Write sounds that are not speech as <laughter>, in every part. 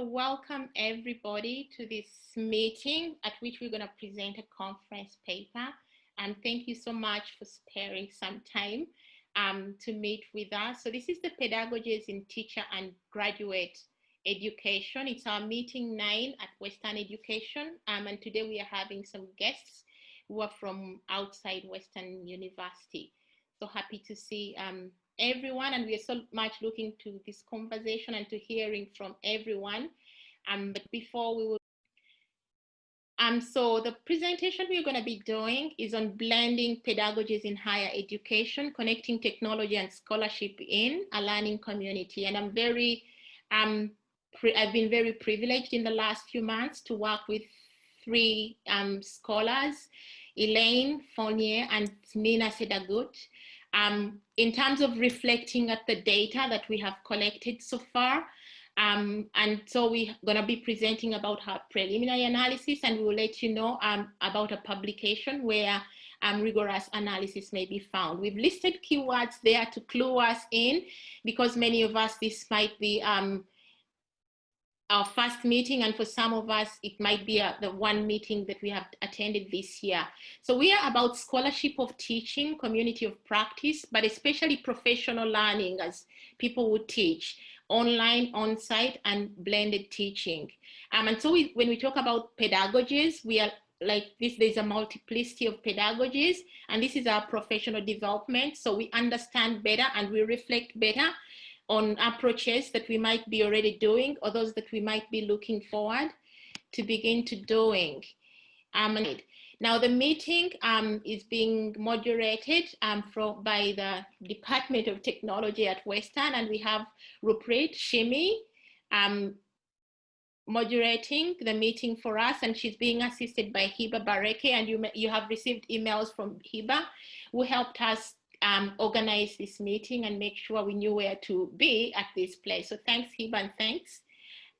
So welcome everybody to this meeting at which we're going to present a conference paper. And thank you so much for sparing some time um, to meet with us. So this is the Pedagogies in Teacher and Graduate Education. It's our meeting nine at Western Education. Um, and today we are having some guests who are from outside Western University. So happy to see um, everyone and we are so much looking to this conversation and to hearing from everyone. Um, but before we will um, so the presentation we're going to be doing is on blending pedagogies in higher education, connecting technology and scholarship in a learning community. And I'm very, um, I've been very privileged in the last few months to work with three um, scholars, Elaine Fournier and Mina Sedaghatjou, um, in terms of reflecting at the data that we have collected so far, um, and so we're going to be presenting about our preliminary analysis and we will let you know um, about a publication where um, rigorous analysis may be found. We've listed keywords there to clue us in because many of us, this might be um, our first meeting and for some of us it might be a, uh, the one meeting that we have attended this year. So we are about scholarship of teaching community of practice but especially professional learning as people would teach online on-site and blended teaching. Um, and so we, when we talk about pedagogies we are like this there's a multiplicity of pedagogies and this is our professional development so we understand better and we reflect better on approaches that we might be already doing or those that we might be looking forward to begin to doing. Um, now the meeting um, is being moderated um, from, by the Department of Technology at Western and we have Ruprit Shimi um, moderating the meeting for us and she's being assisted by Hiba Bareke and you, you have received emails from Hiba who helped us um, organize this meeting and make sure we knew where to be at this place. So thanks, Hiba, and thanks,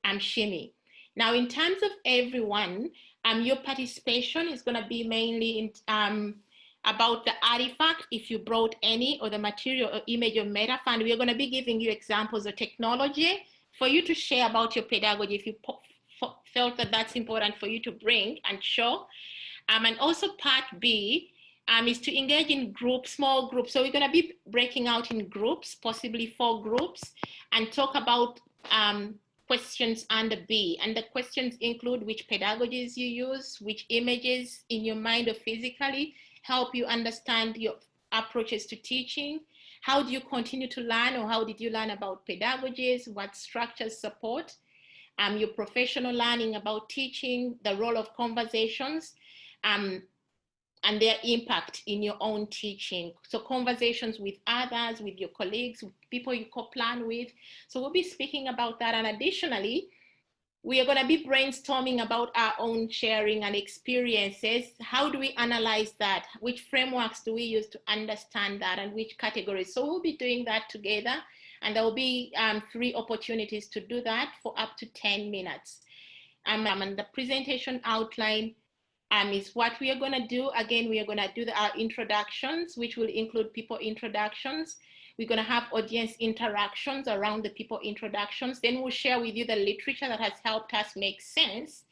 um, Shimi. Now, in terms of everyone, um, your participation is going to be mainly in, um, about the artifact, if you brought any, or the material or image of MetaFund. We're going to be giving you examples of technology for you to share about your pedagogy if you felt that that's important for you to bring and show. Um, and also part B um, is to engage in groups, small groups. So we're going to be breaking out in groups, possibly four groups, and talk about um, questions under B. And the questions include which pedagogies you use, which images in your mind or physically help you understand your approaches to teaching. How do you continue to learn or how did you learn about pedagogies? What structures support? Um, your professional learning about teaching, the role of conversations, um, and their impact in your own teaching. So conversations with others, with your colleagues, people you co-plan with. So we'll be speaking about that. And additionally, we are going to be brainstorming about our own sharing and experiences. How do we analyze that? Which frameworks do we use to understand that and which categories? So we'll be doing that together. And there will be um, three opportunities to do that for up to 10 minutes. Um, and the presentation outline um, is what we are going to do. Again, we are going to do the, our introductions, which will include people introductions. We're going to have audience interactions around the people introductions. Then we'll share with you the literature that has helped us make sense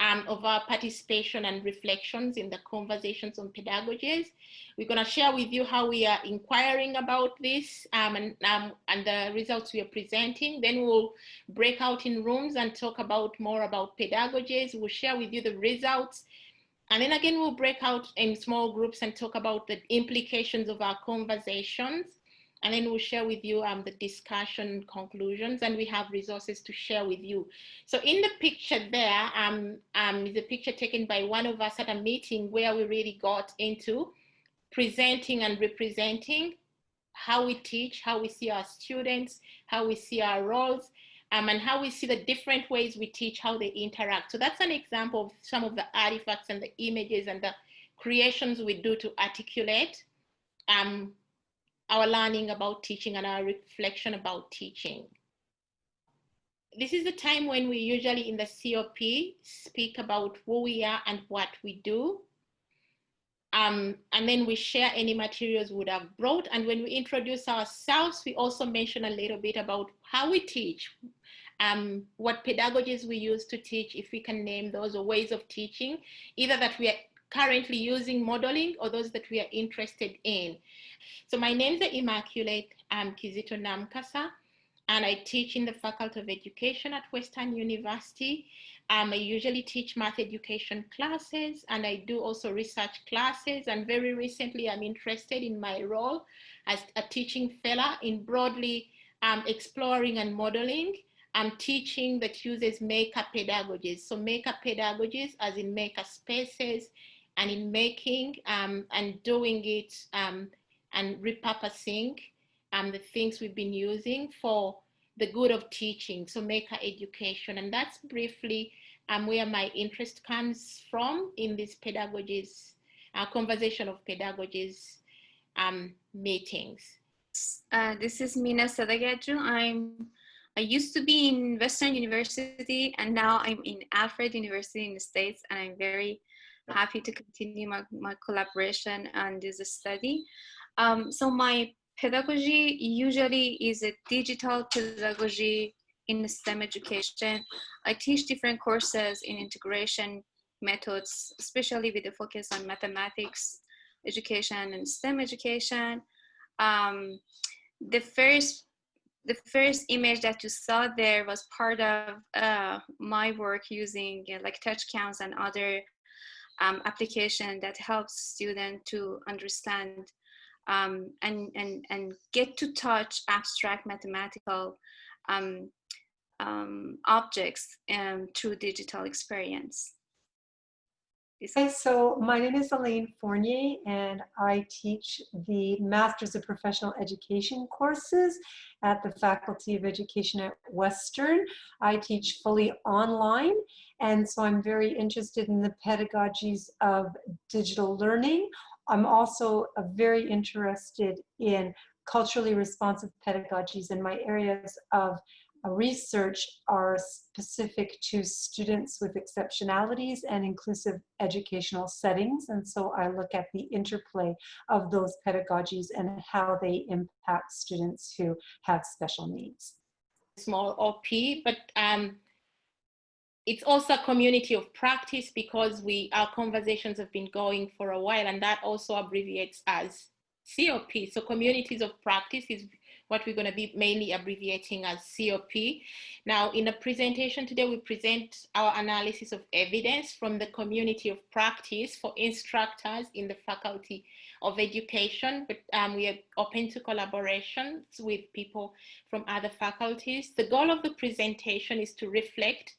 um, of our participation and reflections in the conversations on pedagogies. We're going to share with you how we are inquiring about this um, and, um, and the results we are presenting. Then we'll break out in rooms and talk about more about pedagogies. We'll share with you the results and then again, we'll break out in small groups and talk about the implications of our conversations. And then we'll share with you um, the discussion conclusions and we have resources to share with you. So in the picture there um, um, is a picture taken by one of us at a meeting where we really got into presenting and representing how we teach, how we see our students, how we see our roles, um, and how we see the different ways we teach, how they interact. So that's an example of some of the artifacts and the images and the creations we do to articulate um, our learning about teaching and our reflection about teaching. This is the time when we usually in the COP speak about who we are and what we do. Um, and then we share any materials we would have brought. And when we introduce ourselves, we also mention a little bit about how we teach, um, what pedagogies we use to teach, if we can name those, or ways of teaching, either that we are currently using modeling or those that we are interested in. So my name is Immaculate um, Kizito Namukasa, and I teach in the Faculty of Education at Western University. Um, I usually teach math education classes and I do also research classes. And very recently, I'm interested in my role as a teaching fellow in broadly um, exploring and modeling I'm teaching that uses maker pedagogies. So maker pedagogies as in maker spaces and in making um, and doing it um, and repurposing um, the things we've been using for the good of teaching. So maker education. And that's briefly um, where my interest comes from in this pedagogies, uh, conversation of pedagogies um, meetings. Uh, this is Mina Sedaghatjou. I'm I used to be in Western University and now I'm in Alfred University in the States and I'm very happy to continue my, my collaboration on this study. Um, so my pedagogy usually is a digital pedagogy in STEM education. I teach different courses in integration methods, especially with a focus on mathematics education and STEM education. Um, the first the first image that you saw there was part of uh, my work using uh, like TouchCounts and other um, application that helps students to understand um, and, and, and get to touch abstract mathematical um, um objects um, through digital experience. Hi, so my name is Elaine Fournier and I teach the Masters of Professional Education courses at the Faculty of Education at Western. I teach fully online and so I'm very interested in the pedagogies of digital learning. I'm also uh, very interested in culturally responsive pedagogies in my areas of research are specific to students with exceptionalities and inclusive educational settings. And so I look at the interplay of those pedagogies and how they impact students who have special needs. Small OP, but um, it's also a community of practice because we our conversations have been going for a while and that also abbreviates as COP. So communities of practice is what we're going to be mainly abbreviating as COP. Now, in the presentation today, we present our analysis of evidence from the community of practice for instructors in the Faculty of Education, but um, we are open to collaborations with people from other faculties. The goal of the presentation is to reflect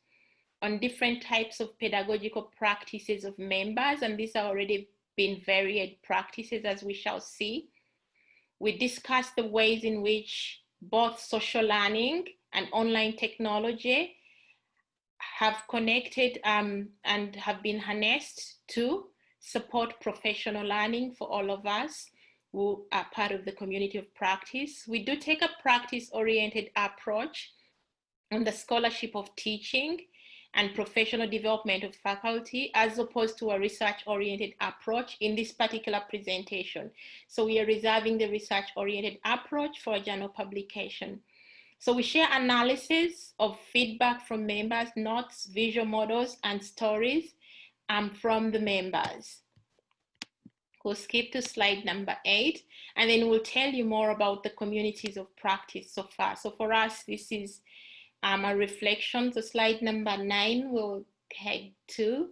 on different types of pedagogical practices of members, and these are already been varied practices as we shall see. We discussed the ways in which both social learning and online technology have connected um, and have been harnessed to support professional learning for all of us who are part of the community of practice. We do take a practice-oriented approach on the scholarship of teaching and professional development of faculty as opposed to a research-oriented approach in this particular presentation. So we are reserving the research-oriented approach for a journal publication. So we share analysis of feedback from members, notes, visual models, and stories um, from the members. We'll skip to slide number eight, and then we'll tell you more about the communities of practice so far. So for us, this is um, a reflection. So slide number nine, we'll head to.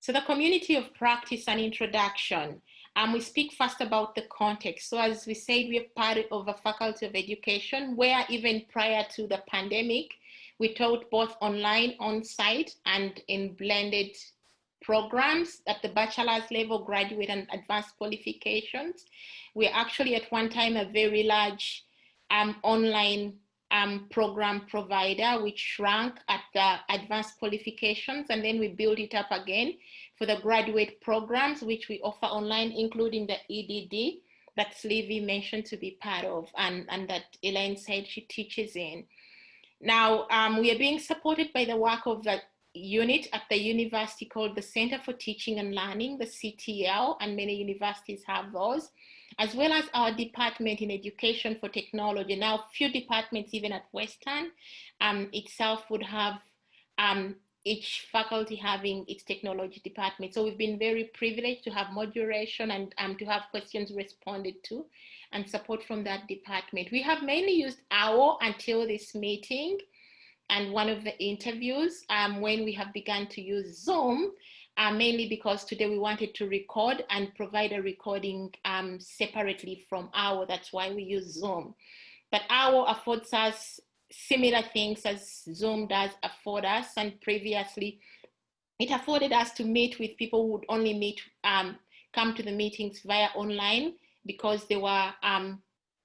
So the community of practice and introduction. Um, we speak first about the context. So as we said, we are part of a faculty of education where even prior to the pandemic, we taught both online, on-site, and in blended programs at the bachelor's level, graduate and advanced qualifications. We're actually at one time a very large um, online um, program provider, which shrank at the advanced qualifications, and then we built it up again for the graduate programs, which we offer online, including the EDD that Sleevy mentioned to be part of, and, and that Elaine said she teaches in. Now, um, we are being supported by the work of the unit at the university called the Center for Teaching and Learning, the CTL, and many universities have those. As well as our department in education for technology. Now, few departments, even at Western um, itself, would have um, each faculty having its technology department. So we've been very privileged to have moderation and um, to have questions responded to and support from that department. We have mainly used OWL until this meeting and one of the interviews um, when we have begun to use Zoom, uh, mainly because today we wanted to record and provide a recording um, separately from OWL. That's why we use Zoom. But OWL affords us similar things as Zoom does afford us. And previously, it afforded us to meet with people who would only meet, um, come to the meetings via online because they were um,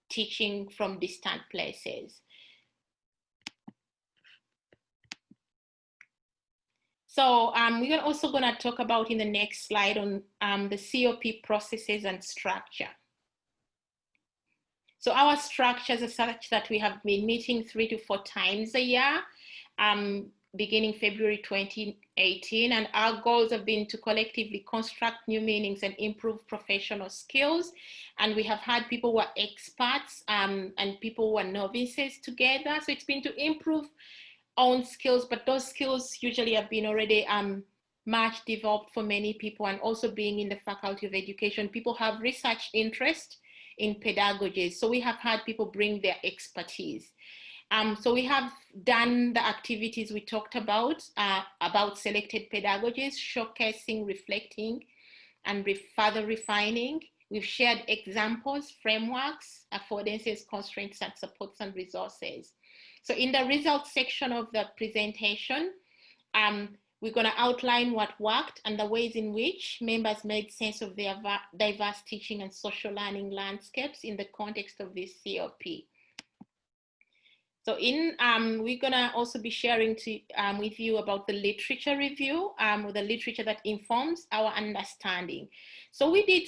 teaching from distant places. So um, we're also going to talk about in the next slide on um, the COP processes and structure. So our structures are such that we have been meeting three to four times a year, um, beginning February 2018. And our goals have been to collectively construct new meanings and improve professional skills. And we have had people who are experts um, and people who are novices together. So it's been to improve own skills, but those skills usually have been already um, much developed for many people and also being in the faculty of education, people have research interest in pedagogies. So we have had people bring their expertise. Um, so we have done the activities we talked about, uh, about selected pedagogies, showcasing, reflecting, and re further refining. We've shared examples, frameworks, affordances, constraints, and supports and resources. So in the results section of the presentation, um, we're going to outline what worked and the ways in which members made sense of their diverse teaching and social learning landscapes in the context of this COP. So in, um, we're gonna also be sharing to, um, with you about the literature review, um, the literature that informs our understanding. So we did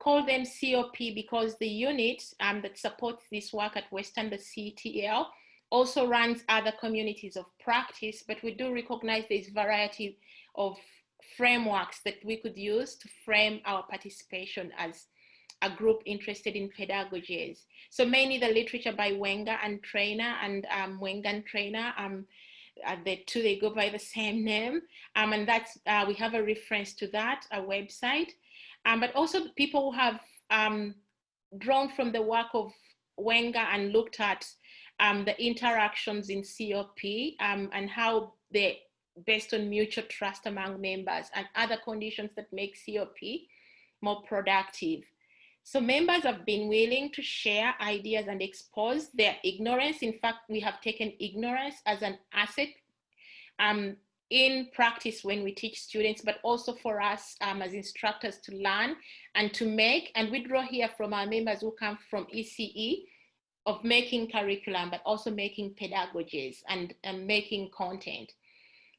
call them COP because the unit um, that supports this work at Western, the CTL, also runs other communities of practice, but we do recognize this variety of frameworks that we could use to frame our participation as a group interested in pedagogies. So mainly the literature by Wenger and Trayner and um, Wenger and Trayner, um, uh, the two, they go by the same <laughs> name. Um, and that's, uh, we have a reference to that, a website. Um, but also people who have um, drawn from the work of Wenger and looked at um, the interactions in COP um, and how they based on mutual trust among members and other conditions that make COP more productive. So members have been willing to share ideas and expose their ignorance. In fact, we have taken ignorance as an asset um, in practice when we teach students, but also for us um, as instructors to learn and to make, and we draw here from our members who come from ECE, of making curriculum, but also making pedagogies and, and making content.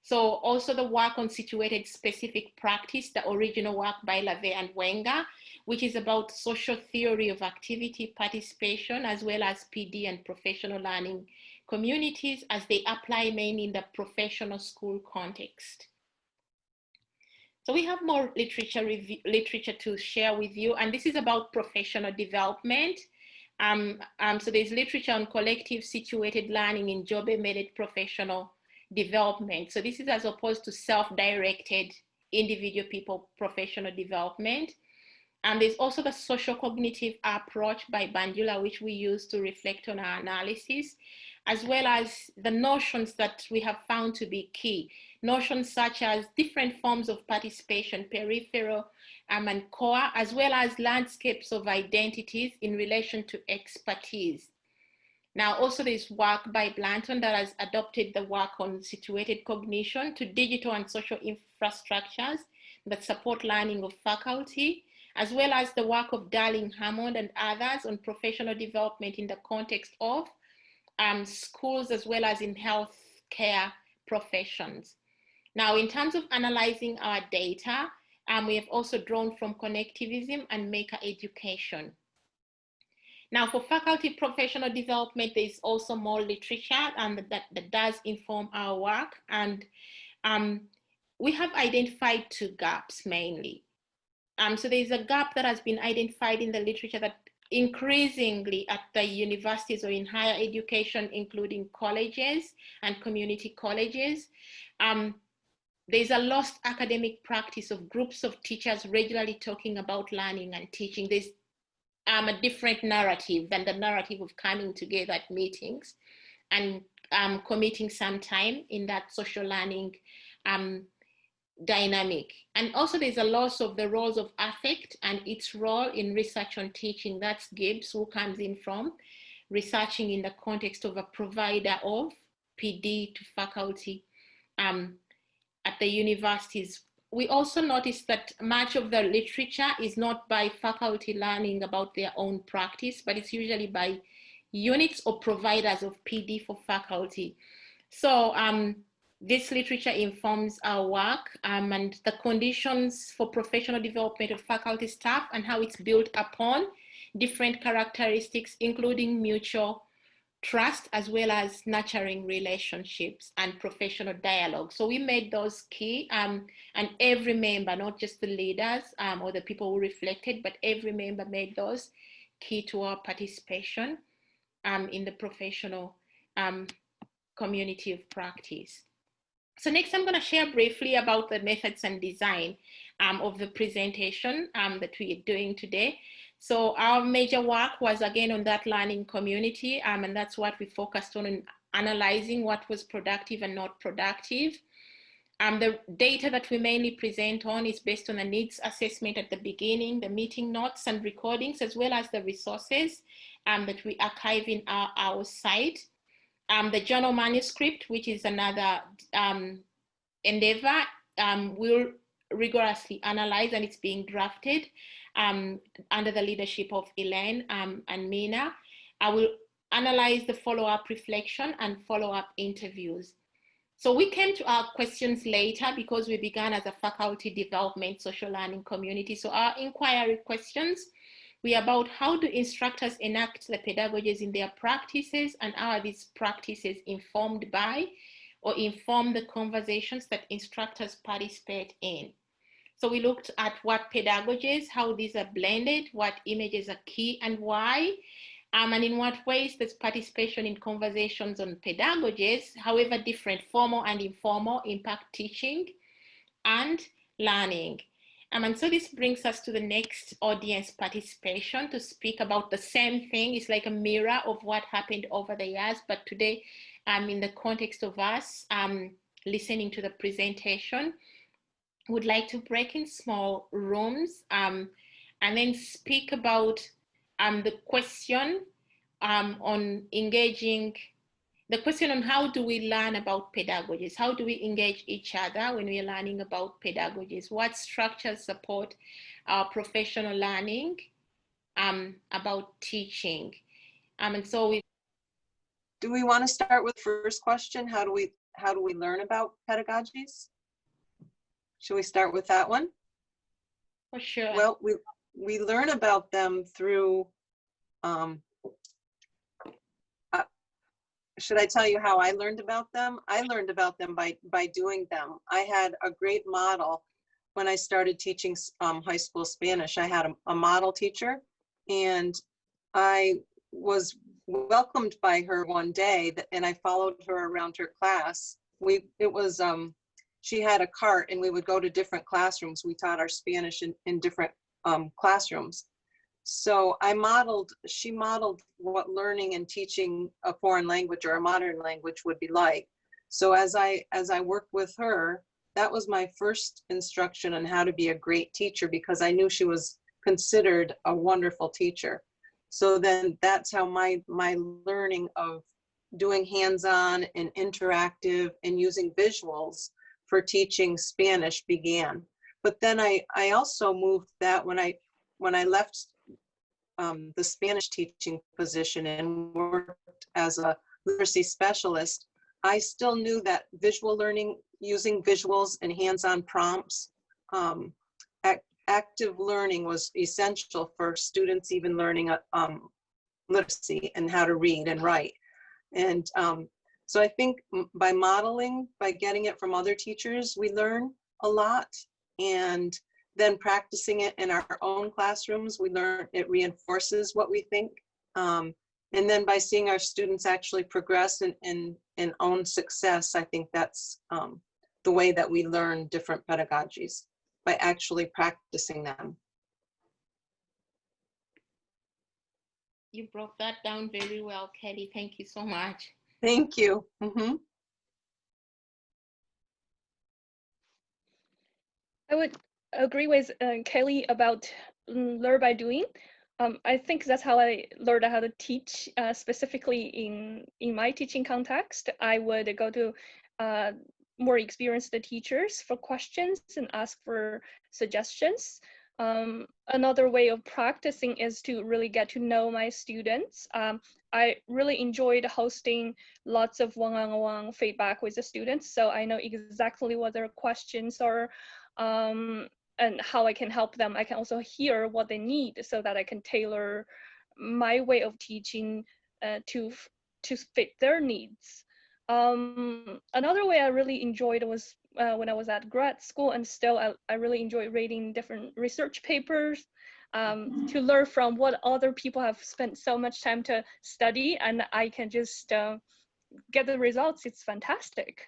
So also the work on situated specific practice, the original work by Lave and Wenger, which is about social theory of activity participation, as well as PD and professional learning communities as they apply mainly in the professional school context. So we have more literature, literature to share with you, and this is about professional development. Um, um, so there's literature on collective situated learning in job-embedded professional development. So this is as opposed to self-directed individual people professional development. And there's also the social cognitive approach by Bandura, which we use to reflect on our analysis, as well as the notions that we have found to be key. Notions such as different forms of participation, peripheral, um, and core, as well as landscapes of identities in relation to expertise. Now, also there's work by Blanton that has adopted the work on situated cognition to digital and social infrastructures that support learning of faculty, as well as the work of Darling Hammond and others on professional development in the context of um, schools as well as in healthcare professions. Now, in terms of analyzing our data, um, we have also drawn from connectivism and maker education. Now for faculty professional development, there is also more literature and that, that does inform our work. And um, we have identified two gaps mainly. Um, so there's a gap that has been identified in the literature that increasingly at the universities or in higher education, including colleges and community colleges, um, there's a lost academic practice of groups of teachers regularly talking about learning and teaching. There's um, a different narrative than the narrative of coming together at meetings and um, committing some time in that social learning um, dynamic. And also there's a loss of the roles of affect and its role in research on teaching. That's Gibbs who comes in from researching in the context of a provider of PD to faculty um, at the universities. We also noticed that much of the literature is not by faculty learning about their own practice, but it's usually by units or providers of PD for faculty. So um, this literature informs our work um, and the conditions for professional development of faculty staff and how it's built upon different characteristics, including mutual trust, as well as nurturing relationships and professional dialogue. So we made those key um, and every member, not just the leaders um, or the people who reflected, but every member made those key to our participation um, in the professional um, community of practice. So next I'm going to share briefly about the methods and design um, of the presentation um, that we are doing today. So our major work was again on that learning community um, and that's what we focused on in analyzing what was productive and not productive. Um, the data that we mainly present on is based on the needs assessment at the beginning, the meeting notes and recordings, as well as the resources um, that we archive in our, our site. Um, the journal manuscript, which is another um, endeavor, um, will rigorously analyze and it's being drafted um, under the leadership of Elaine um, and Mina. I will analyze the follow-up reflection and follow-up interviews. So we came to our questions later because we began as a faculty development social learning community. So our inquiry questions we are about how do instructors enact the pedagogies in their practices and are these practices informed by or inform the conversations that instructors participate in. So we looked at what pedagogies, how these are blended, what images are key and why, um, and in what ways does participation in conversations on pedagogies, however different, formal and informal, impact teaching and learning. Um, and so this brings us to the next audience participation to speak about the same thing. It's like a mirror of what happened over the years, but today um, in the context of us um, listening to the presentation, would like to break in small rooms um, and then speak about um, the question um, on engaging the question on how do we learn about pedagogies? How do we engage each other when we're learning about pedagogies? What structures support our professional learning um, about teaching? Um, and so we. Do we want to start with first question? How do we how do we learn about pedagogies? Should we start with that one? For sure. Well, we we learn about them through um, should I tell you how I learned about them? I learned about them by, by doing them. I had a great model when I started teaching um, high school Spanish. I had a, a model teacher and I was welcomed by her one day and I followed her around her class. We, it was, um, she had a cart and we would go to different classrooms. We taught our Spanish in, in different um, classrooms. So I modeled, she modeled what learning and teaching a foreign language or a modern language would be like. So as I, as I worked with her, that was my first instruction on how to be a great teacher because I knew she was considered a wonderful teacher. So then that's how my, my learning of doing hands-on and interactive and using visuals for teaching Spanish began. But then I, I also moved that when I, when I left um, the Spanish teaching position and worked as a literacy specialist, I still knew that visual learning, using visuals and hands-on prompts, um, act, active learning was essential for students even learning uh, um, literacy and how to read and write. And um, so I think by modeling, by getting it from other teachers, we learn a lot. And then practicing it in our own classrooms, we learn it reinforces what we think. Um, and then by seeing our students actually progress and, and, and own success, I think that's um, the way that we learn different pedagogies by actually practicing them. You broke that down very well, Kelly. Thank you so much. Thank you. Mhm. I would agree with uh, Kelly about mm, learn by doing. Um, I think that's how I learned how to teach, uh, specifically in, in my teaching context. I would go to uh, more experienced teachers for questions and ask for suggestions. Um, another way of practicing is to really get to know my students. Um, I really enjoyed hosting lots of one-on-one feedback with the students, so I know exactly what their questions are um, and how I can help them. I can also hear what they need so that I can tailor my way of teaching uh, to to fit their needs. Um, another way I really enjoyed was uh, when I was at grad school and still I, I really enjoy reading different research papers um, to learn from what other people have spent so much time to study and I can just uh, get the results. It's fantastic.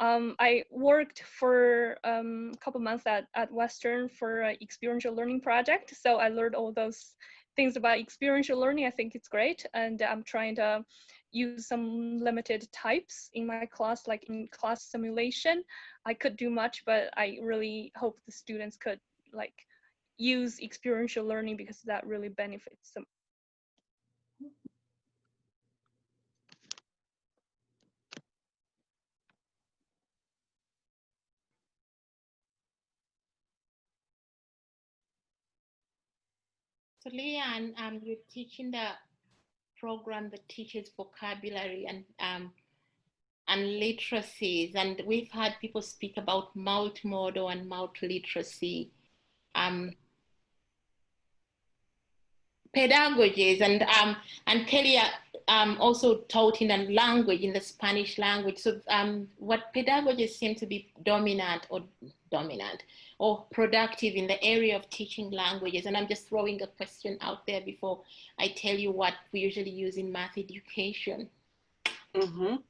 Um, I worked for um, a couple months at, at Western for an experiential learning project. So I learned all those things about experiential learning. I think it's great. And I'm trying to use some limited types in my class, like in class simulation. I could do much, but I really hope the students could like use experiential learning because that really benefits them. So Leanne, um, you're teaching the program that teaches vocabulary and um, and literacies, and we've had people speak about multimodal and multiliteracy um, pedagogies, and um, and Kelly uh, um, also taught in a language, in the Spanish language. So um, what pedagogies seem to be dominant or dominant or productive in the area of teaching languages? And I'm just throwing a question out there before I tell you what we usually use in math education. Mm -hmm.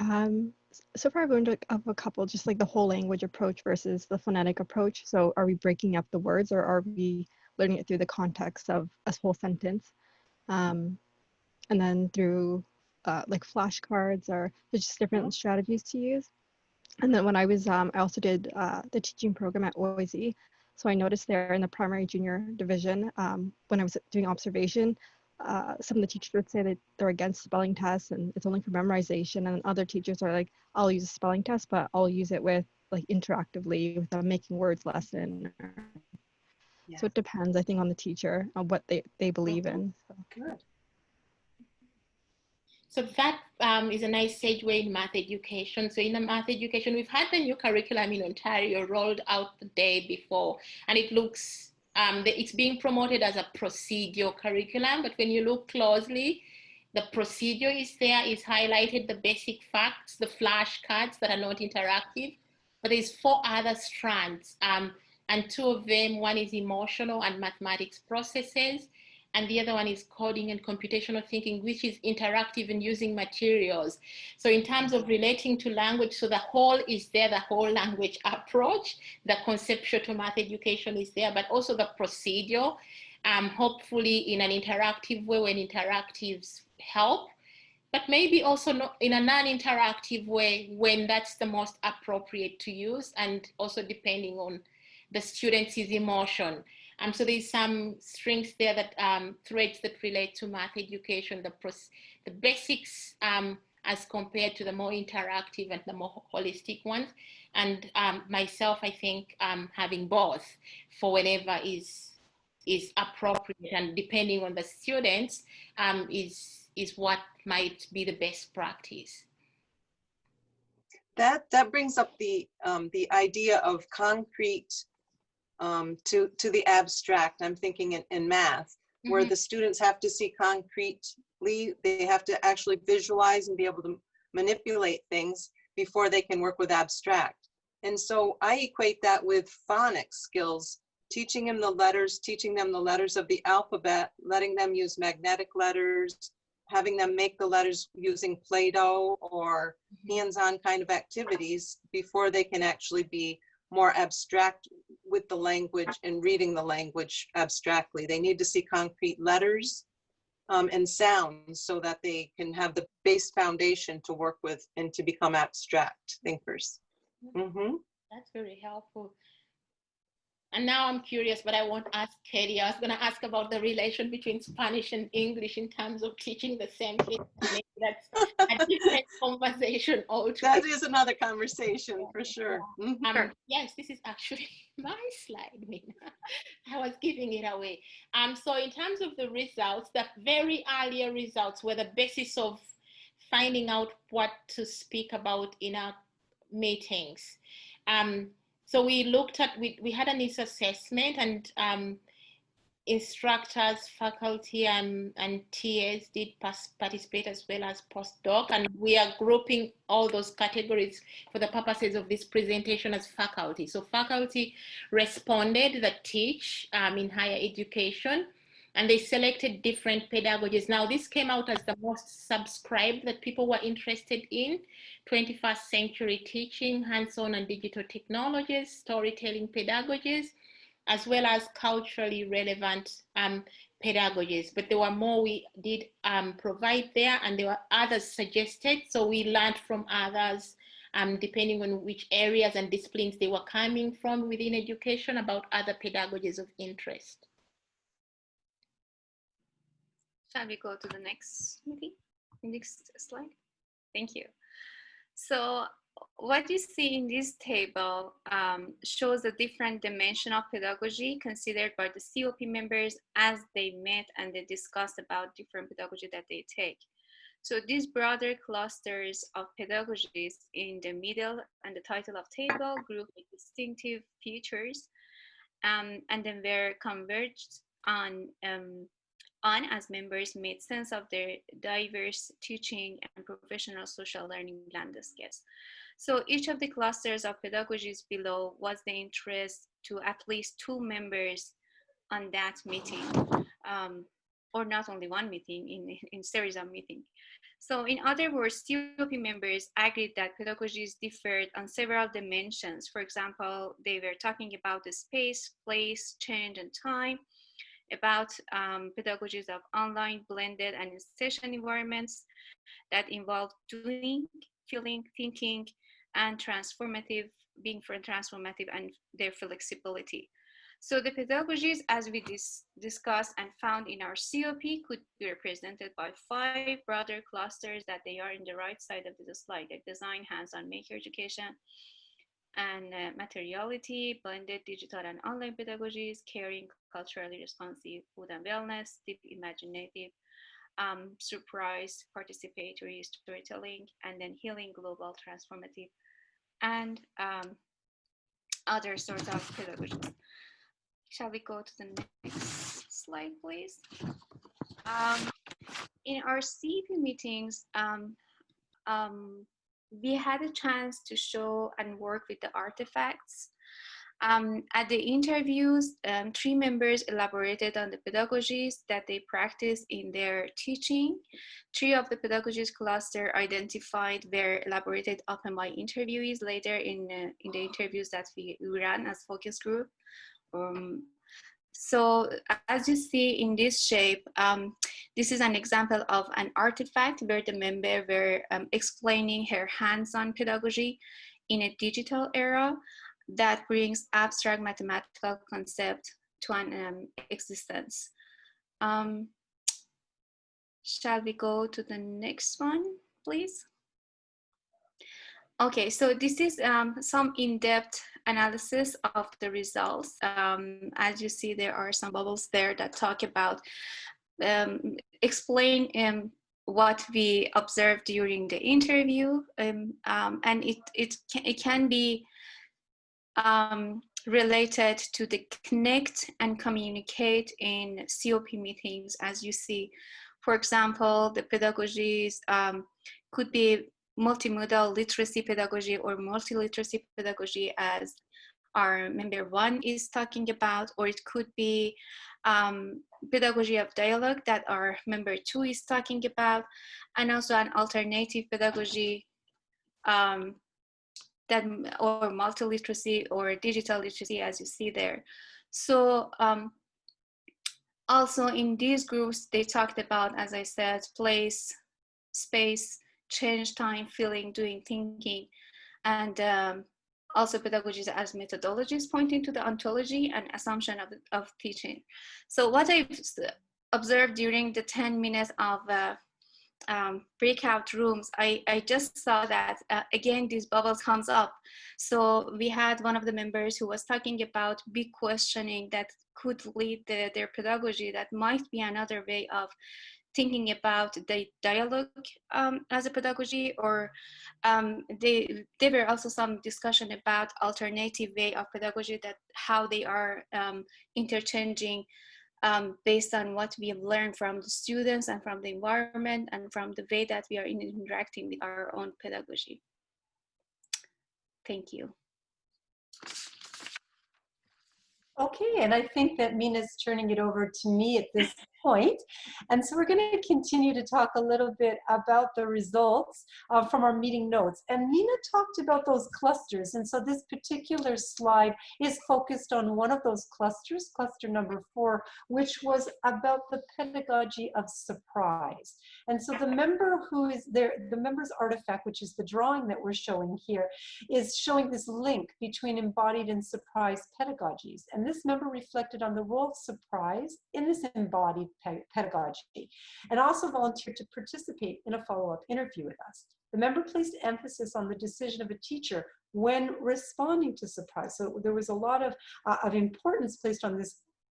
um, so far I've learned of a couple, just like the whole language approach versus the phonetic approach. So are we breaking up the words or are we learning it through the context of a whole sentence? Um, and then through uh, like flashcards or there's just different strategies to use. And then when I was, um, I also did uh, the teaching program at OISE. So I noticed there in the primary junior division, um, when I was doing observation, uh, some of the teachers would say that they're against spelling tests and it's only for memorization. And other teachers are like, I'll use a spelling test, but I'll use it with like interactively with a making words lesson. Yeah. So it depends, I think, on the teacher on what they, they believe in. So. Good. So that um, is a nice segue in math education. So in the math education, we've had the new curriculum in Ontario rolled out the day before, and it looks, um, the, it's being promoted as a procedure curriculum, but when you look closely, the procedure is there, is highlighted the basic facts, the flashcards that are not interactive, but there's four other strands, um, and two of them, one is emotional and mathematics processes, and the other one is coding and computational thinking, which is interactive and using materials. So in terms of relating to language, so the whole is there, the whole language <laughs> approach, the conceptual to math education is there, but also the procedure, um, hopefully in an interactive way when interactives help, but maybe also not in a non-interactive way when that's the most appropriate to use and also depending on the student's emotion. Um, so there's some strings there that um, threads that relate to math education, the, the basics um, as compared to the more interactive and the more holistic ones. And um, myself, I think um, having both for whatever is is appropriate and depending on the students um, is is what might be the best practice. That that brings up the the idea of concrete um, to, to the abstract. I'm thinking in, in math, mm -hmm. where mm-hmm. the students have to see concretely, they have to actually visualize and be able to manipulate things before they can work with abstract. And so I equate that with phonics skills, teaching them the letters, teaching them the letters of the alphabet, letting them use magnetic letters, having them make the letters using Play-Doh or hands-on kind of activities before they can actually be more abstract with the language and reading the language abstractly. They need to see concrete letters um, and sounds so that they can have the base foundation to work with and to become abstract thinkers. Mm-hmm. That's very helpful. And now I'm curious, but I won't ask Katie. I was going to ask about the relation between Spanish and English in terms of teaching the same thing. That's a different <laughs> conversation altogether. That is another conversation for sure. Mhm. Um, yes, this is actually <laughs> my slide, Mina. I was giving it away. Um, so in terms of the results, the very earlier results were the basis of finding out what to speak about in our meetings. Um, so we looked at, we, we had an assessment and um, instructors, faculty and, and TAs did participate as well as postdoc and we are grouping all those categories for the purposes of this presentation as faculty. So faculty responded that teach um, in higher education and they selected different pedagogies. Now this came out as the most subscribed that people were interested in. 21st century teaching, hands-on and digital technologies, storytelling pedagogies, as well as culturally relevant um, pedagogies. But there were more we did um, provide there and there were others suggested. So we learned from others um, depending on which areas and disciplines they were coming from within education about other pedagogies of interest. Shall we go to the next maybe? Next slide. Thank you. So what you see in this table um, shows the different dimension of pedagogy considered by the COP members as they met and they discussed about different pedagogy that they take. So these broader clusters of pedagogies in the middle and the title of table group distinctive features um, and then were converged on um, on as members made sense of their diverse teaching and professional social learning landscapes. So each of the clusters of pedagogies below was the interest to at least two members on that meeting, um, or not only one meeting, in, in series of meeting. So in other words, COP members agreed that pedagogies differed on several dimensions. For example, they were talking about the space, place, change, and time, about um, pedagogies of online, blended, and session environments that involve doing, feeling, thinking, and transformative, being for transformative and their flexibility. So the pedagogies, as we dis discussed and found in our COP, could be represented by five broader clusters that they are in the right side of the slide, like design, hands-on maker education, and uh, materiality, blended digital and online pedagogies, caring, culturally responsive food and wellness, deep imaginative, um, surprise, participatory storytelling, and then healing, global, transformative, and um, other sorts of pedagogies. Shall we go to the next slide, please? Um, in our CEP meetings, um, um, we had a chance to show and work with the artifacts. Um, at the interviews, um, three members elaborated on the pedagogies that they practice in their teaching. Three of the pedagogies cluster identified were elaborated upon by interviewees later in, uh, in the interviews that we, ran as focus group. Um, so as you see in this shape, um, this is an example of an artifact where the member were um, explaining her hands-on pedagogy in a digital era that brings abstract mathematical concept to an um, existence. Um, shall we go to the next one, please? Okay, so this is um, some in-depth analysis of the results. Um, as you see, there are some bubbles there that talk about, um, explain um, what we observed during the interview. Um, um, and it, it, can, it can be um, related to the connect and communicate in COP meetings, as you see. For example, the pedagogies could be multimodal literacy pedagogy or multiliteracy pedagogy as our member one is talking about, or it could be um, pedagogy of dialogue that our member two is talking about, and also an alternative pedagogy um, that or multiliteracy or digital literacy as you see there. So um, also in these groups, they talked about, as I said, place, space, change, time, feeling, doing, thinking, and um, also pedagogies as methodologies pointing to the ontology and assumption of, of teaching. So what I've observed during the 10 minutes of uh, um, breakout rooms, I, I just saw that uh, again, these bubbles comes up. So we had one of the members who was talking about big questioning that could lead the, their pedagogy that might be another way of thinking about the dialogue um, as a pedagogy or um, they, there were also some discussion about alternative way of pedagogy that how they are um, interchanging um, based on what we have learned from the students and from the environment and from the way that we are interacting with our own pedagogy. Thank you. Okay, and I think that Mina's turning it over to me at this point. And so we're going to continue to talk a little bit about the results uh, from our meeting notes. And Mina talked about those clusters. And so this particular slide is focused on one of those clusters, cluster number four, which was about the pedagogy of surprise. And so the member who is there, the member's artifact, which is the drawing that we're showing here, is showing this link between embodied and surprise pedagogies. And this member reflected on the role of surprise in this embodied pedagogy and also volunteered to participate in a follow-up interview with us. The member placed emphasis on the decision of a teacher when responding to surprise. So there was a lot of, uh, of importance placed on this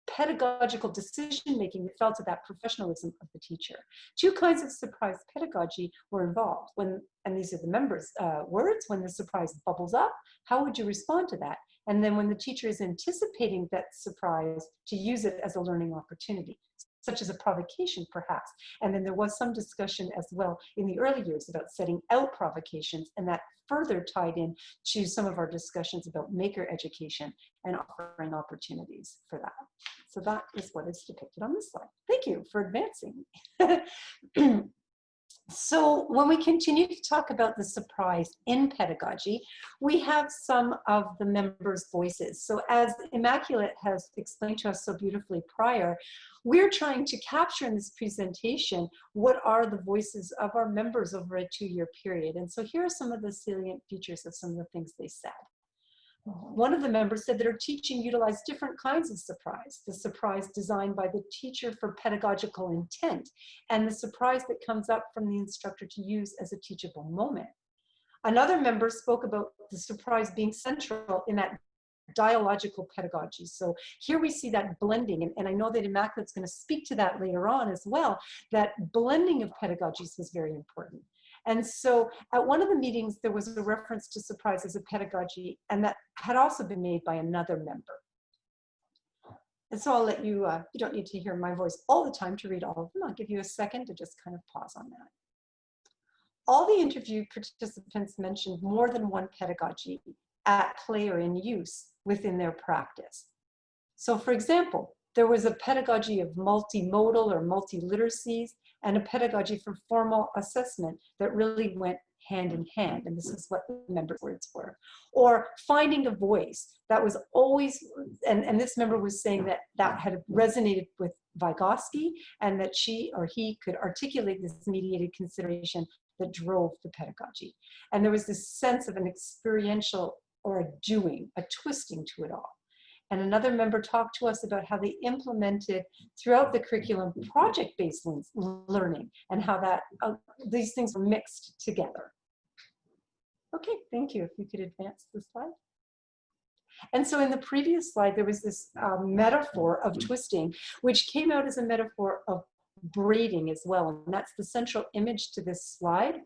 pedagogical decision making that fell to that professionalism of the teacher. Two kinds of surprise pedagogy were involved. When, and these are the members' uh, words, when the surprise bubbles up, how would you respond to that? And then when the teacher is anticipating that surprise, to use it as a learning opportunity such as a provocation perhaps. And then there was some discussion as well in the early years about setting out provocations and that further tied in to some of our discussions about maker education and offering opportunities for that. So that is what is depicted on this slide. Thank you for advancing. <clears throat> So when we continue to talk about the surprise in pedagogy, we have some of the members' voices. So as Immaculate has explained to us so beautifully prior, we're trying to capture in this presentation what are the voices of our members over a two-year period. And so here are some of the salient features of some of the things they said. One of the members said that her teaching utilized different kinds of surprise. The surprise designed by the teacher for pedagogical intent and the surprise that comes up from the instructor to use as a teachable moment. Another member spoke about the surprise being central in that dialogical pedagogy. So here we see that blending, and, and I know that Immaculate's going to speak to that later on as well, that blending of pedagogies was very important. And so at one of the meetings, there was a reference to surprise as a pedagogy, and that had also been made by another member. And so I'll let you, uh, you don't need to hear my voice all the time to read all of them. I'll give you a second to just kind of pause on that. All the interview participants mentioned more than one pedagogy at play or in use within their practice. So for example, there was a pedagogy of multimodal or multiliteracies and a pedagogy for formal assessment that really went hand in hand. And this is what the member words were. Or finding a voice that was always, and, and this member was saying that that had resonated with Vygotsky and that she or he could articulate this mediated consideration that drove the pedagogy. And there was this sense of an experiential or a doing, a twisting to it all. And another member talked to us about how they implemented throughout the curriculum project-based learning and how that uh, these things were mixed together. Okay, thank you. If you could advance the slide. And so in the previous slide, there was this uh, metaphor of twisting, which came out as a metaphor of braiding as well. And that's the central image to this slide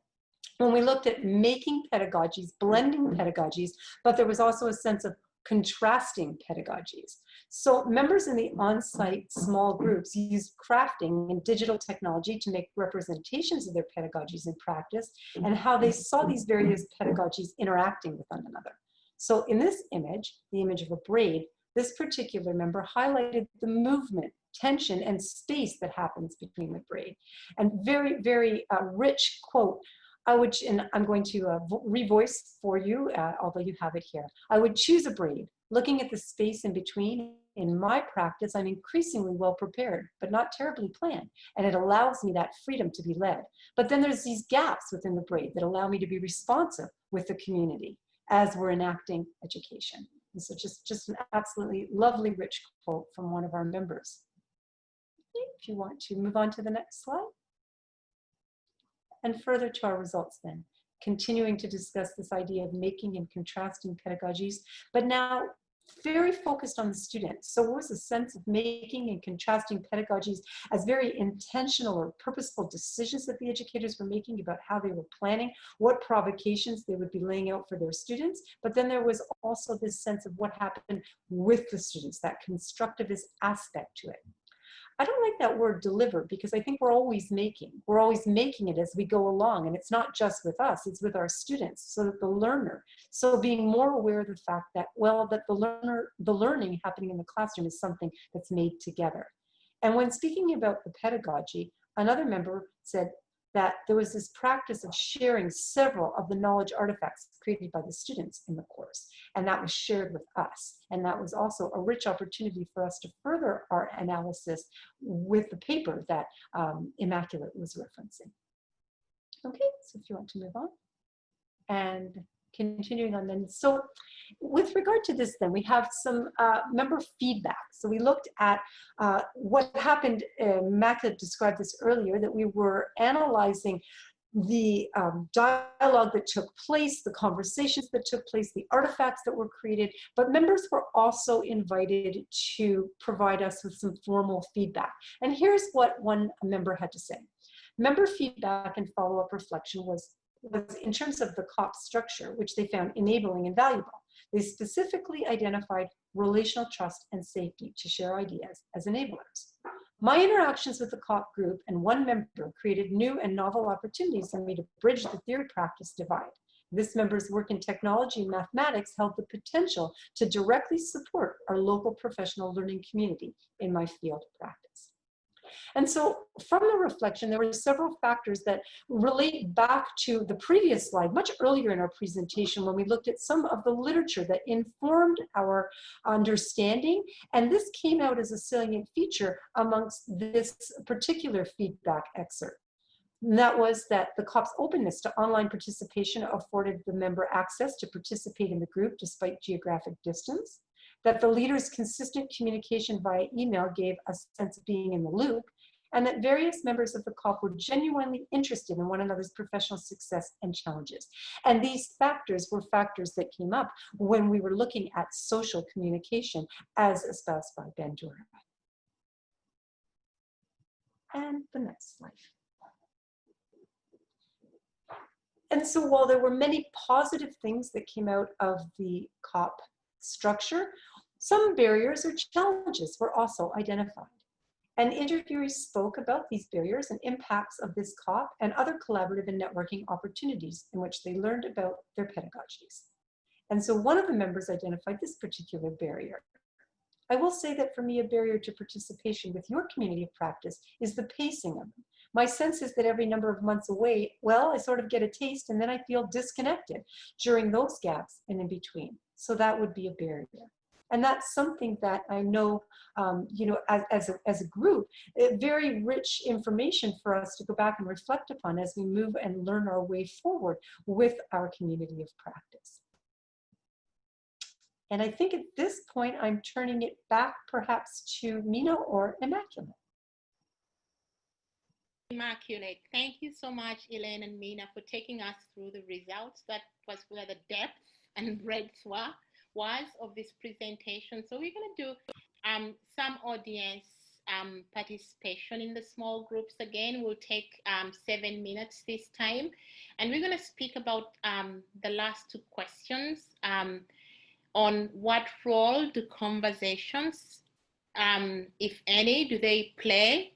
when we looked at making pedagogies, blending pedagogies, but there was also a sense of contrasting pedagogies. So members in the on-site small groups used crafting and digital technology to make representations of their pedagogies in practice and how they saw these various pedagogies interacting with one another. So in this image, the image of a braid, this particular member highlighted the movement, tension, and space that happens between the braid. And very, very uh, rich quote I would, and I'm going to uh, revoice for you, uh, although you have it here. I would choose a braid. Looking at the space in between, in my practice, I'm increasingly well prepared, but not terribly planned. And it allows me that freedom to be led. But then there's these gaps within the braid that allow me to be responsive with the community as we're enacting education. And so just, just an absolutely lovely rich quote from one of our members. If you want to move on to the next slide and further to our results then, continuing to discuss this idea of making and contrasting pedagogies, but now very focused on the students. So what was the sense of making and contrasting pedagogies as very intentional or purposeful decisions that the educators were making about how they were planning, what provocations they would be laying out for their students. But then there was also this sense of what happened with the students, that constructivist aspect to it. I don't like that word deliver because I think we're always making. We're always making it as we go along. And it's not just with us, it's with our students so that the learner. So being more aware of the fact that, well, that the learner, the learning happening in the classroom is something that's made together. And when speaking about the pedagogy, another member said, that there was this practice of sharing several of the knowledge artifacts created by the students in the course. And that was shared with us. And that was also a rich opportunity for us to further our analysis with the paper that um, Immaculate was referencing. Okay, so if you want to move on. And continuing on then. So with regard to this then, we have some uh, member feedback. So we looked at uh, what happened, uh, described this earlier, that we were analyzing the um, dialogue that took place, the conversations that took place, the artifacts that were created, but members were also invited to provide us with some formal feedback. And here's what one member had to say. Member feedback and follow-up reflection was was in terms of the COP structure, which they found enabling and valuable. They specifically identified relational trust and safety to share ideas as enablers. My interactions with the COP group and one member created new and novel opportunities for me to bridge the theory-practice divide. This member's work in technology and mathematics held the potential to directly support our local professional learning community in my field practice. And so from the reflection, there were several factors that relate back to the previous slide, much earlier in our presentation when we looked at some of the literature that informed our understanding. And this came out as a salient feature amongst this particular feedback excerpt. And that was that the COP's openness to online participation afforded the member access to participate in the group despite geographic distance that the leader's consistent communication via email gave a sense of being in the loop, and that various members of the COP were genuinely interested in one another's professional success and challenges. And these factors were factors that came up when we were looking at social communication as espoused by Ben Bandura. And the next slide. And so while there were many positive things that came out of the COP structure, some barriers or challenges were also identified. And interviewees spoke about these barriers and impacts of this COP and other collaborative and networking opportunities in which they learned about their pedagogies. And so one of the members identified this particular barrier. I will say that for me, a barrier to participation with your community of practice is the pacing of them. My sense is that every number of months away, well, I sort of get a taste and then I feel disconnected during those gaps and in between. So that would be a barrier. And that's something that I know, um, you know, as, as, a, as a group, very rich information for us to go back and reflect upon as we move and learn our way forward with our community of practice. And I think at this point, I'm turning it back perhaps to Mina or Immaculate. Immaculate. Thank you so much, Elaine and Mina, for taking us through the results. That was where the depth and breadth were was of this presentation. So we're going to do um, some audience um, participation in the small groups again. We'll take um, seven minutes this time. And we're going to speak about um, the last two questions. Um, on what role do conversations, um, if any, do they play?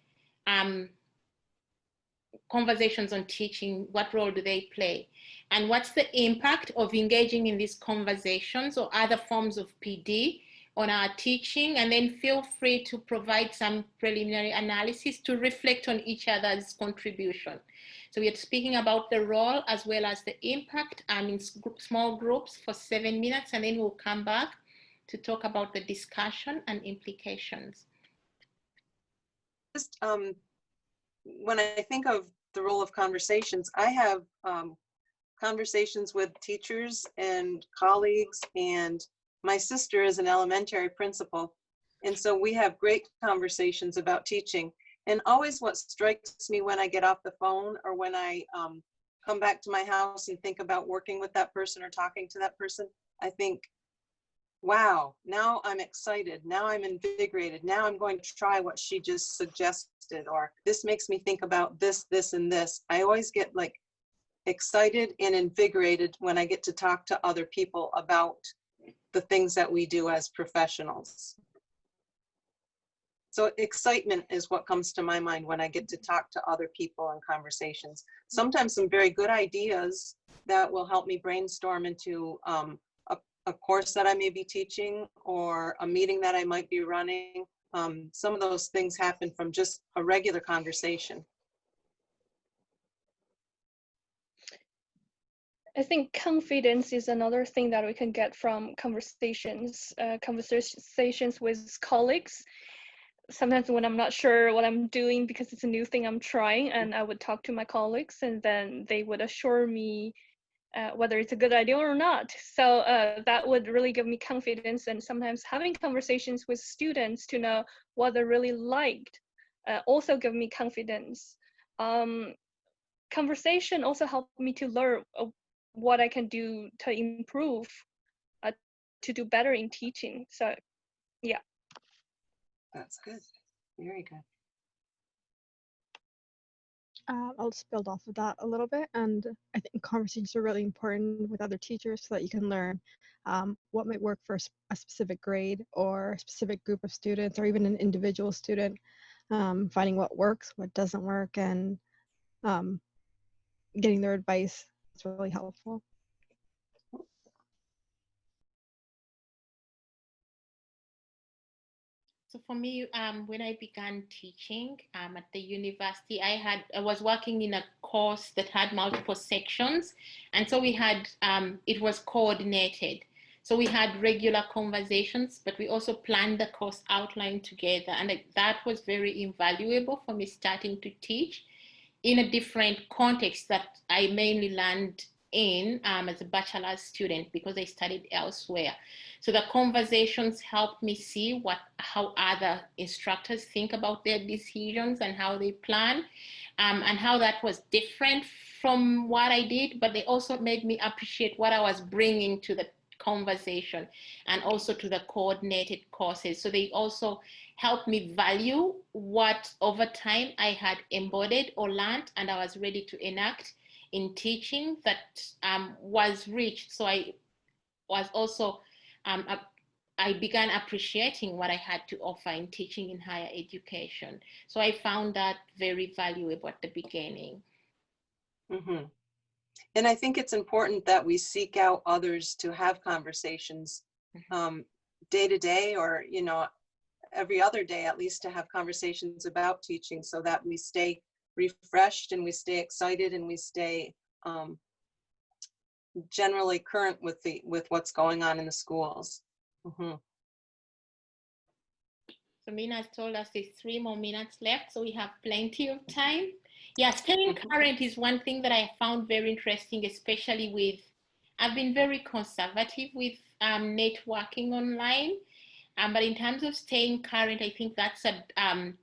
Conversations on teaching, what role do they play? And what's the impact of engaging in these conversations or other forms of PD on our teaching? And then feel free to provide some preliminary analysis to reflect on each other's contribution. So we are speaking about the role as well as the impact um, in small groups for seven minutes, and then we'll come back to talk about the discussion and implications. Just um, when I think of the role of conversations, I have um, conversations with teachers and colleagues, and my sister is an elementary principal. And so we have great conversations about teaching. And always what strikes me when I get off the phone or when I um, come back to my house and think about working with that person or talking to that person, I think, wow, now I'm excited. Now I'm invigorated. Now I'm going to try what she just suggested, or this makes me think about this, this, and this. I always get like excited and invigorated when I get to talk to other people about the things that we do as professionals. So excitement is what comes to my mind when I get to talk to other people in conversations. Sometimes some very good ideas that will help me brainstorm into um, a, a, course that I may be teaching or a meeting that I might be running. Um, some of those things happen from just a regular conversation. I think confidence is another thing that we can get from conversations, uh, conversations with colleagues sometimes when I'm not sure what I'm doing because it's a new thing I'm trying, and I would talk to my colleagues, and then they would assure me uh, whether it's a good idea or not. So uh, that would really give me confidence, and sometimes having conversations with students to know what they really liked uh, also give me confidence. Um, conversation also helped me to learn uh, what I can do to improve, uh, to do better in teaching. So, yeah. That's good. Very good. Uh, I'll just build off of that a little bit. And I think conversations are really important with other teachers so that you can learn um, what might work for a specific grade or a specific group of students or even an individual student, um, finding what works, what doesn't work, and um, getting their advice is really helpful. So for me, um, when I began teaching um, at the university, I had I was working in a course that had multiple sections, and so we had um, it was coordinated. So we had regular conversations, but we also planned the course outline together, and that was very invaluable for me starting to teach in a different context that I mainly learned in um, as a bachelor's student because I studied elsewhere. So the conversations helped me see what how other instructors think about their decisions and how they plan um, and how that was different from what I did, but they also made me appreciate what I was bringing to the conversation and also to the coordinated courses. So they also helped me value what over time I had embodied or learned and I was ready to enact in teaching that um, was rich. So I was also, um, I began appreciating what I had to offer in teaching in higher education. So I found that very valuable at the beginning. Mm -hmm. And I think it's important that we seek out others to have conversations mm-hmm. um, day to day or, you know, every other day at least to have conversations about teaching so that we stay refreshed and we stay excited and we stay um, generally current with the with what's going on in the schools. Mm -hmm. So Mina has told us there's three more minutes left, so we have plenty of time. Yeah, staying mm-hmm. current is one thing that I found very interesting, especially with, I've been very conservative with um, networking online, um, but in terms of staying current, I think that's a, um,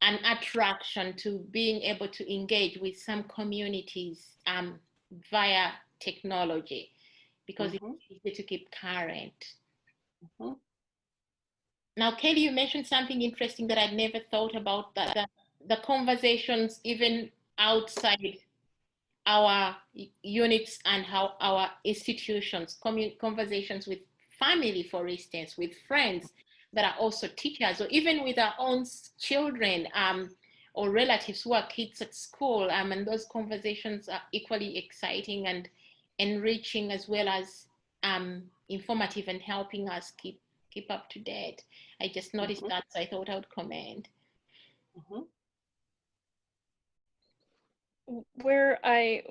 an attraction to being able to engage with some communities um, via technology because mm -hmm. it's easy to keep current. Mm -hmm. Now, Kelly, you mentioned something interesting that I'd never thought about, that the, the conversations even outside our units and how our institutions, conversations with family, for instance, with friends that are also teachers, or even with our own children um, or relatives who are kids at school. Um, and those conversations are equally exciting and enriching as well as um, informative and helping us keep keep up to date. I just noticed mm -hmm. that, so I thought I would comment. Mm -hmm. Where I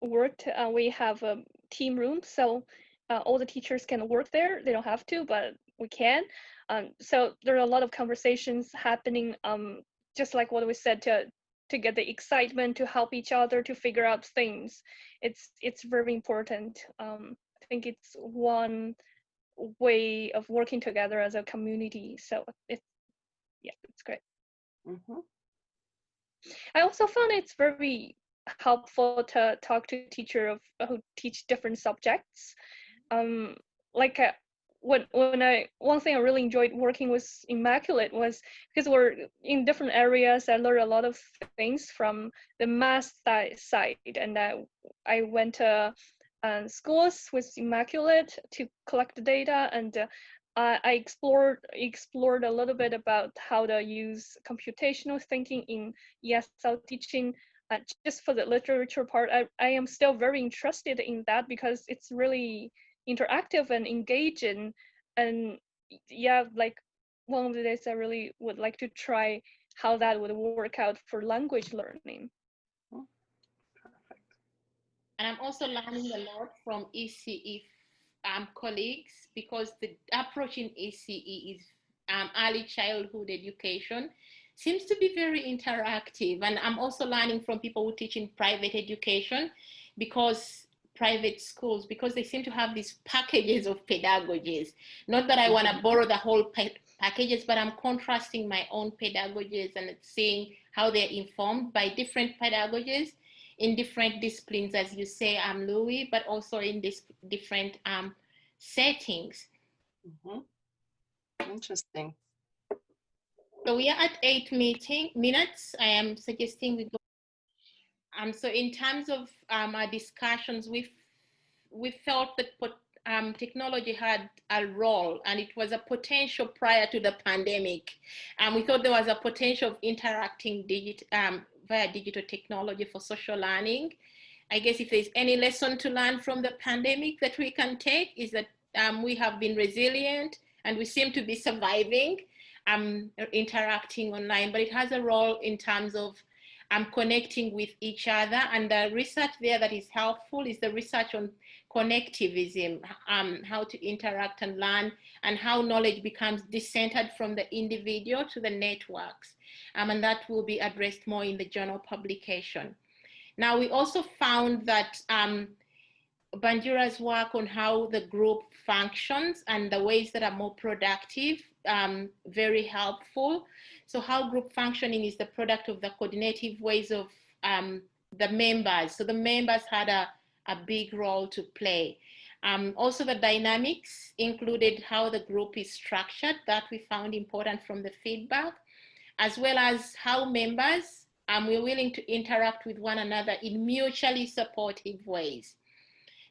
worked, uh, we have a team room, so uh, all the teachers can work there. They don't have to, but we can. Um, so there are a lot of conversations happening, um, just like what we said, to to get the excitement, to help each other, to figure out things. It's it's very important. Um, I think it's one way of working together as a community. So it's yeah, it's great. Mm -hmm. I also found it's very helpful to talk to teacher of who teach different subjects. Um, like uh, when when I one thing I really enjoyed working with Immaculate was because we're in different areas. I learned a lot of things from the math side, and I I went to uh, schools with Immaculate to collect the data, and uh, I explored explored a little bit about how to use computational thinking in ESL teaching uh, just for the literature part, I, I am still very interested in that because it's really interactive and engaging. And yeah, like one of the days I really would like to try how that would work out for language learning. Perfect. And I'm also learning a lot from ECE um, colleagues because the approach in ECE is um, early childhood education seems to be very interactive. And I'm also learning from people who teach in private education because private schools, because they seem to have these packages of pedagogies. Not that I want to mm-hmm. borrow the whole packages, but I'm contrasting my own pedagogies and seeing how they're informed by different pedagogies in different disciplines, as you say, I'm um, Louis, but also in this different um, settings. Mm -hmm. Interesting. So we are at eight meeting minutes. I am suggesting we go. Um, so in terms of um, our discussions, we we felt that um, technology had a role and it was a potential prior to the pandemic. And we thought there was a potential of interacting digit, um, via digital technology for social learning. I guess if there's any lesson to learn from the pandemic that we can take is that um, we have been resilient and we seem to be surviving um, interacting online, but it has a role in terms of um, connecting with each other. And the research there that is helpful is the research on connectivism, um, how to interact and learn, and how knowledge becomes decentered from the individual to the networks. Um, and that will be addressed more in the journal publication. Now, we also found that um, Bandura's work on how the group functions and the ways that are more productive um, very helpful. So how group functioning is the product of the coordinative ways of um, the members. So the members had a, a big role to play. Um, also the dynamics included how the group is structured that we found important from the feedback, as well as how members um, were willing to interact with one another in mutually supportive ways.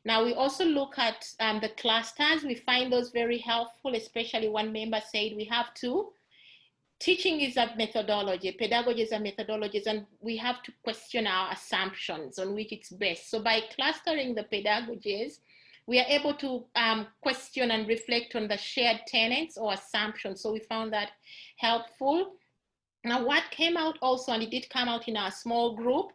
Now we also look at um, the clusters. We find those very helpful, especially one member said we have to. Teaching is a methodology, pedagogy is a methodology, and we have to question our assumptions on which it's based. So by clustering the pedagogies, we are able to um, question and reflect on the shared tenets or assumptions. So we found that helpful. Now what came out also, and it did come out in our small group,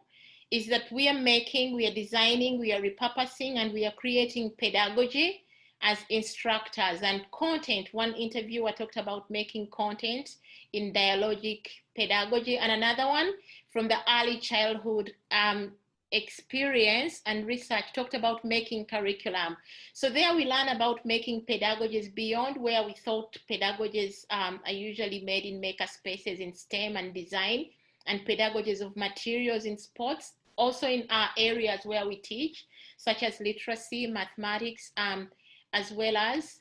is that we are making, we are designing, we are repurposing, and we are creating pedagogy as instructors and content. One interviewer talked about making content in dialogic pedagogy, and another one from the early childhood um, experience and research talked about making curriculum. So there we learn about making pedagogies beyond where we thought pedagogies um, are usually made in maker spaces in STEM and design and pedagogies of materials in sports also in our areas where we teach, such as literacy, mathematics, um, as well as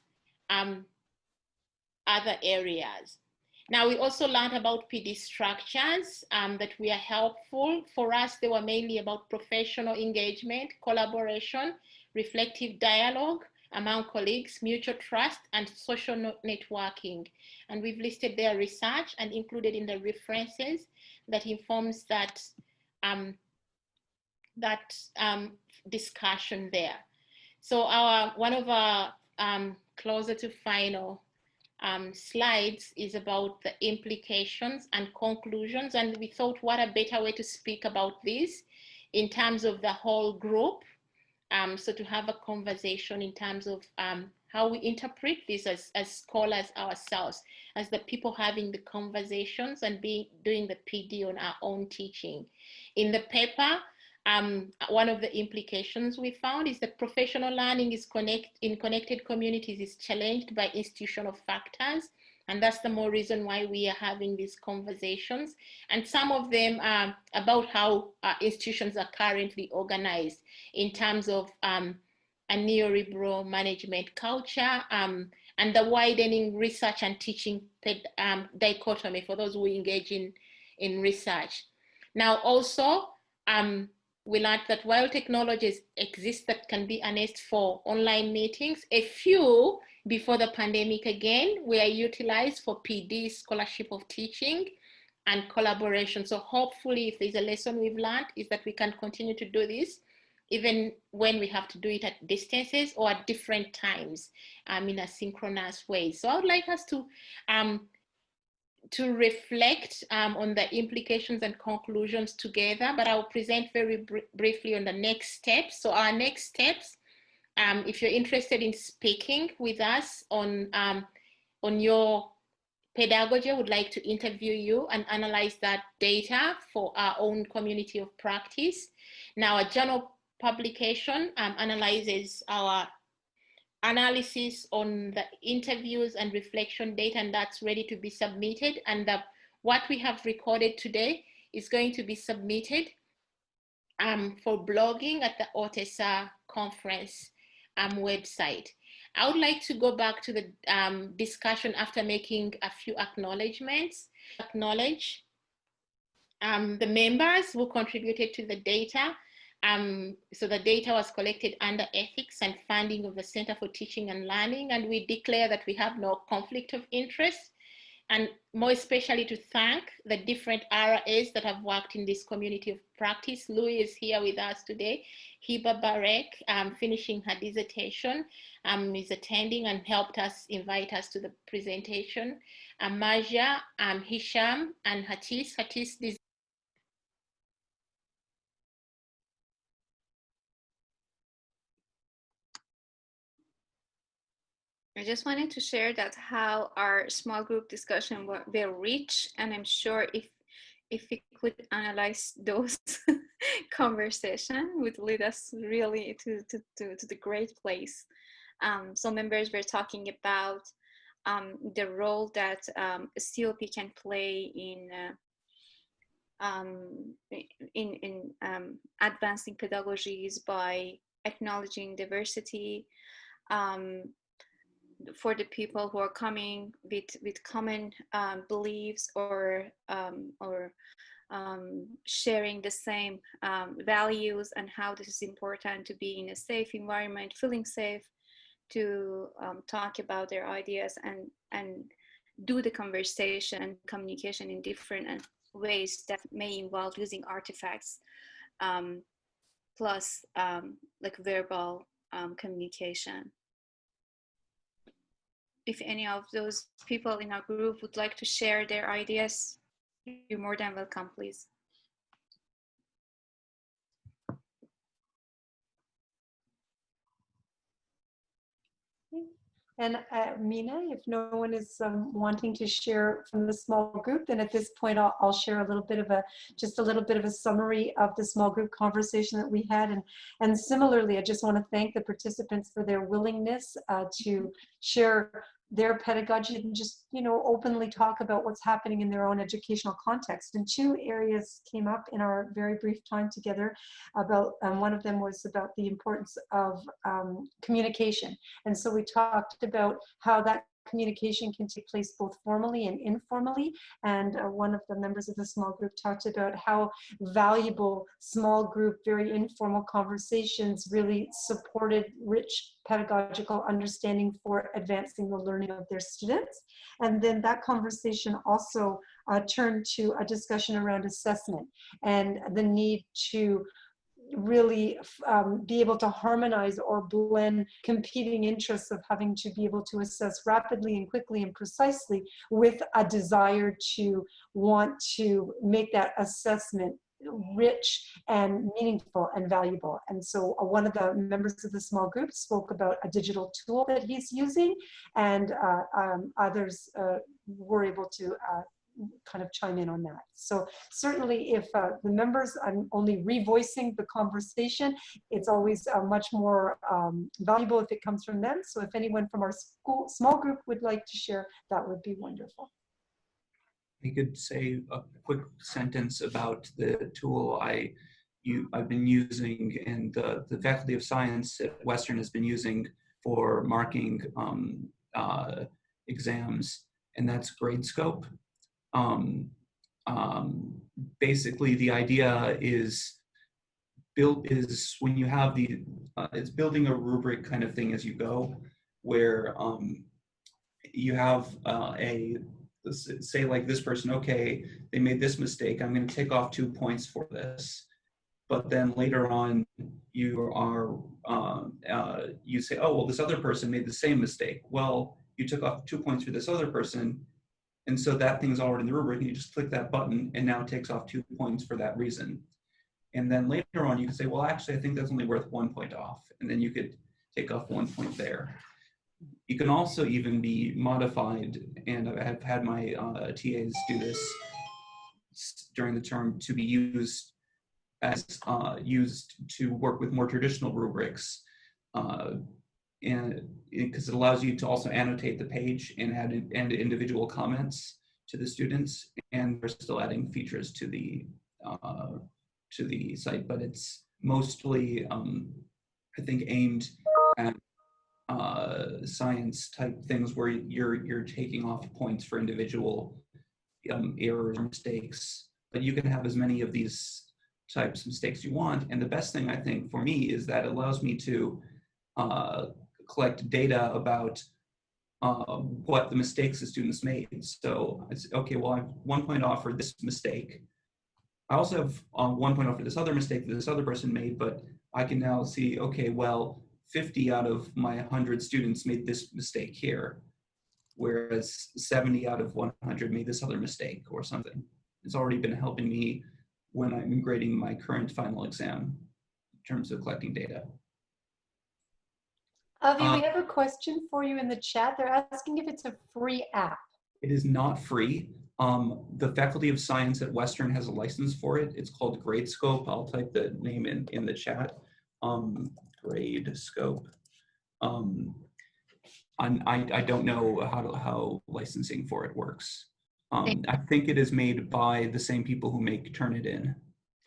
um, other areas. Now, we also learned about PD structures um, that were helpful. For us, they were mainly about professional engagement, collaboration, reflective dialogue among colleagues, mutual trust, and social networking. And we've listed their research and included in the references that informs that, um, that um, discussion there. So our one of our um, closer to final um, slides is about the implications and conclusions. And we thought what a better way to speak about this in terms of the whole group. Um, so to have a conversation in terms of um, how we interpret this as, as scholars ourselves, as the people having the conversations and being doing the PD on our own teaching. In the paper, um, one of the implications we found is that professional learning is connect, in connected communities is challenged by institutional factors. And that's the more reason why we are having these conversations. And some of them are about how uh, institutions are currently organized in terms of um, a neoliberal management culture um, and the widening research and teaching um, dichotomy for those who engage in, in research. Now also, um, we learned that while technologies exist that can be harnessed for online meetings, a few before the pandemic again were utilized for PD scholarship of teaching and collaboration. So hopefully if there's a lesson we've learned is that we can continue to do this even when we have to do it at distances or at different times um, in a synchronous way. So I would like us to um, to reflect um, on the implications and conclusions together, but I'll present very br briefly on the next steps. So our next steps, um, if you're interested in speaking with us on, um, on your pedagogy, I would like to interview you and analyze that data for our own community of practice. Now a journal publication um, analyzes our analysis on the interviews and reflection data and that's ready to be submitted and the, what we have recorded today is going to be submitted um, for blogging at the OTESSA conference um, website. I would like to go back to the um, discussion after making a few acknowledgements. Acknowledge um, the members who contributed to the data um, so the data was collected under ethics and funding of the Center for Teaching and Learning, and we declare that we have no conflict of interest, and more especially to thank the different RAs that have worked in this community of practice. Louis is here with us today. Hiba Barek, um, finishing her dissertation, um, is attending and helped us invite us to the presentation. Marja, um, Hisham, and Hatis. Hatis I just wanted to share that how our small group discussion were very rich, and I'm sure if if we could analyze those <laughs> conversation would lead us really to, to, to, to the great place. Um, so members were talking about um, the role that um, COP can play in uh, um, in, in um, advancing pedagogies by acknowledging diversity, um, for the people who are coming with with common um, beliefs or um, or um, sharing the same um, values and how this is important to be in a safe environment, feeling safe to um, talk about their ideas and and do the conversation and communication in different uh, ways that may involve using artifacts um, plus like verbal communication if any of those people in our group would like to share their ideas, you're more than welcome, please. And uh, Mina, if no one is um, wanting to share from the small group, then at this point I'll, I'll, share a little bit of a, just a little bit of a summary of the small group conversation that we had. And, and similarly, I just want to thank the participants for their willingness uh, to share their pedagogy and just you know openly talk about what's happening in their own educational context. And two areas came up in our very brief time together about um, one of them was about the importance of um, communication. And so we talked about how that communication can take place both formally and informally. And uh, one of the members of the small group talked about how valuable small group, very informal conversations really supported rich pedagogical understanding for advancing the learning of their students. And then that conversation also uh, turned to a discussion around assessment and the need to really um, be able to harmonize or blend competing interests of having to be able to assess rapidly and quickly and precisely with a desire to want to make that assessment rich and meaningful and valuable. And so uh, one of the members of the small group spoke about a digital tool that he's using and uh, um, others uh, were able to uh, kind of chime in on that. So certainly if uh, the members, I'm only revoicing the conversation, it's always uh, much more um, valuable if it comes from them. So if anyone from our school, small group would like to share, that would be wonderful. I could say a quick sentence about the tool I you I've been using and the, the Faculty of Science at Western has been using for marking um, uh, exams, and that's Gradescope um, um, basically the idea is built is when you have the uh, it's building a rubric kind of thing as you go where um, you have uh, a say like this person okay they made this mistake i'm going to take off two points for this. But then later on you are uh, uh, you say oh well this other person made the same mistake. Well you took off two points for this other person and so that thing's already in the rubric, and you just click that button, and now it takes off two points for that reason. And then later on, you can say, well, actually, I think that's only worth one point off. And then you could take off one point there. You can also even be modified, and I have had my uh, TAs do this during the term to be used as uh, used to work with more traditional rubrics. Uh, and because it, allows you to also annotate the page and add and individual comments to the students and we're still adding features to the uh, to the site but it's mostly um, I think aimed at uh, science type things where you're you're taking off points for individual um, errors or mistakes but you can have as many of these types of mistakes you want and the best thing I think for me is that it allows me to uh, collect data about uh, what the mistakes the students made. So it's okay, well, I have one point off for this mistake. I also have uh, one point off for this other mistake that this other person made, but I can now see, okay, well, 50 out of my 100 students made this mistake here, whereas 70 out of 100 made this other mistake or something. It's already been helping me when I'm grading my current final exam in terms of collecting data. Avi, um, we have a question for you in the chat. They're asking if it's a free app. It is not free. Um, the Faculty of Science at Western has a license for it. It's called Gradescope. I'll type the name in, in the chat. Um, Gradescope. Um, I, I don't know how, to, how licensing for it works. Um, I think it is made by the same people who make Turnitin,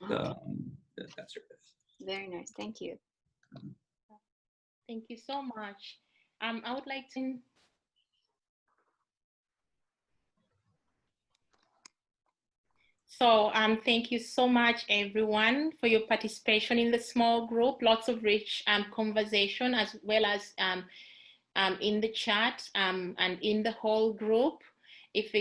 the, um, that service. Very nice, thank you. Thank you so much. Um, I would like to So um, thank you so much, everyone, for your participation in the small group. Lots of rich um, conversation as well as um, um in the chat um, and in the whole group. If